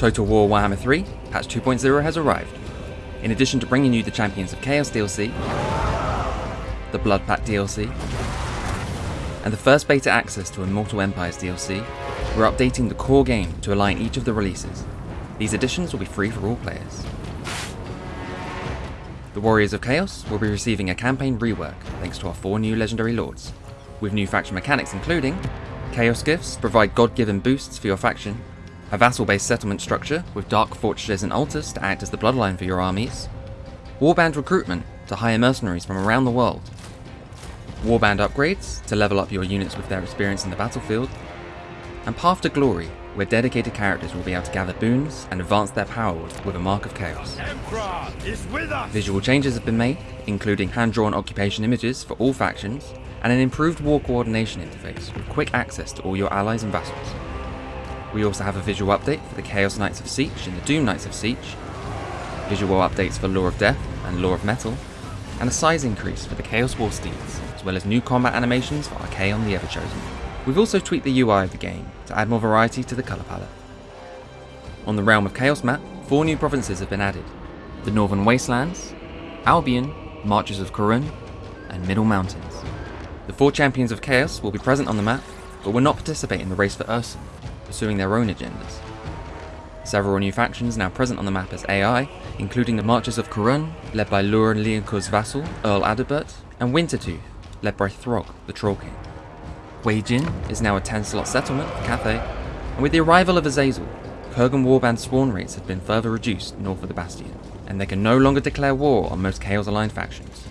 Total War Warhammer 3 Patch 2.0 has arrived. In addition to bringing you the Champions of Chaos DLC, the Blood Pact DLC, and the first beta access to Immortal Empires DLC, we're updating the core game to align each of the releases. These additions will be free for all players. The Warriors of Chaos will be receiving a campaign rework thanks to our four new legendary lords, with new faction mechanics including Chaos Gifts provide god-given boosts for your faction, a vassal-based settlement structure with dark fortresses and altars to act as the bloodline for your armies, warband recruitment to hire mercenaries from around the world, warband upgrades to level up your units with their experience in the battlefield, and Path to Glory, where dedicated characters will be able to gather boons and advance their power with a Mark of Chaos. Visual changes have been made, including hand-drawn occupation images for all factions, and an improved war coordination interface with quick access to all your allies and vassals. We also have a visual update for the Chaos Knights of Tzeentch and the Doom Knights of Tzeentch, visual updates for Lore of Death and Lore of Metal, and a size increase for the Chaos War Steeds, as well as new combat animations for Archaon the Everchosen. We've also tweaked the UI of the game to add more variety to the colour palette. On the Realm of Chaos map, four new provinces have been added. The Northern Wastelands, Albion, Marches of Couronne, and Middle Mountains. The four champions of Chaos will be present on the map, but will not participate in the race for Ursun, pursuing their own agendas. Several new factions now present on the map as AI, including the Marches of Couronne, led by Louen Leoncoeur's vassal, Earl Adalbert, and Wintertooth, led by Throg, the Troll King. Wei Jin is now a 10 slot settlement for Cathay, and with the arrival of Azazel, Kurgan warband spawn rates have been further reduced north of the Bastion, and they can no longer declare war on most Chaos aligned factions.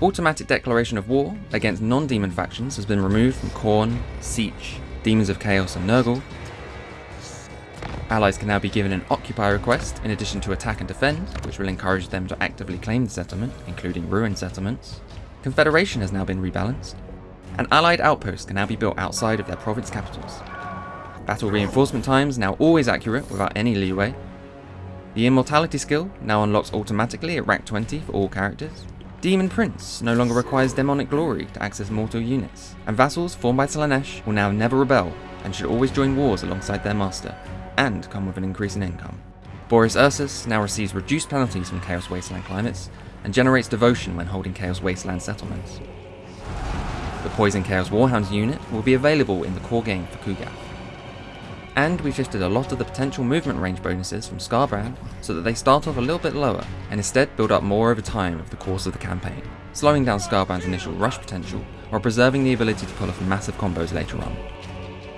Automatic declaration of war against non-demon factions has been removed from Khorne, Tzeentch, Demons of Chaos and Nurgle. Allies can now be given an occupy request in addition to attack and defend, which will encourage them to actively claim the settlement, including ruined settlements. Confederation has now been rebalanced, and allied outposts can now be built outside of their province capitals. Battle reinforcement times now always accurate without any leeway. The immortality skill now unlocks automatically at rank 20 for all characters. Demon Prince no longer requires demonic glory to access mortal units, and vassals formed by Slaanesh will now never rebel and should always join wars alongside their master, and come with an increase in income. Boris Ursus now receives reduced penalties from Chaos Wasteland climates, and generates devotion when holding Chaos Wasteland settlements. The Poison Chaos Warhounds unit will be available in the core game for Ku'gath. And we shifted a lot of the potential movement range bonuses from Skarbrand so that they start off a little bit lower and instead build up more over time over the course of the campaign, slowing down Skarbrand's initial rush potential while preserving the ability to pull off massive combos later on.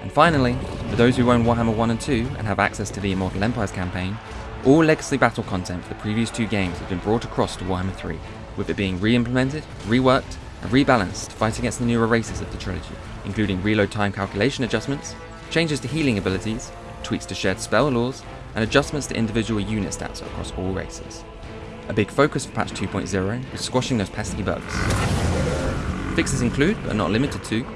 And finally, for those who own Warhammer 1 and 2 and have access to the Immortal Empires campaign, all legacy battle content for the previous two games has been brought across to Warhammer 3, with it being re-implemented, reworked, and rebalanced to fight against the newer races of the trilogy, including reload time calculation adjustments, changes to healing abilities, tweaks to shared spell lores, and adjustments to individual unit stats across all races. A big focus for patch 2.0 is squashing those pesky bugs. Fixes include, but are not limited to,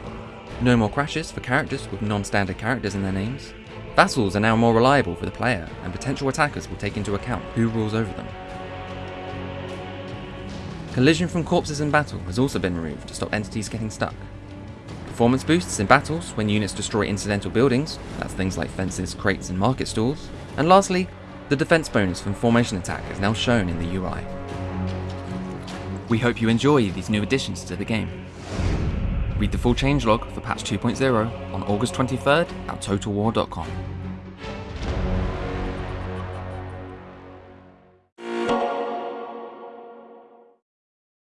no more crashes for characters with non-standard characters in their names, vassals are now more reliable for the player, and potential attackers will take into account who rules over them. Collision from corpses in battle has also been removed to stop entities getting stuck. Performance boosts in battles when units destroy incidental buildings, that's things like fences, crates and market stalls. And lastly, the defense bonus from formation attack is now shown in the UI. We hope you enjoy these new additions to the game. Read the full changelog for patch 2.0 on August 23rd at TotalWar.com.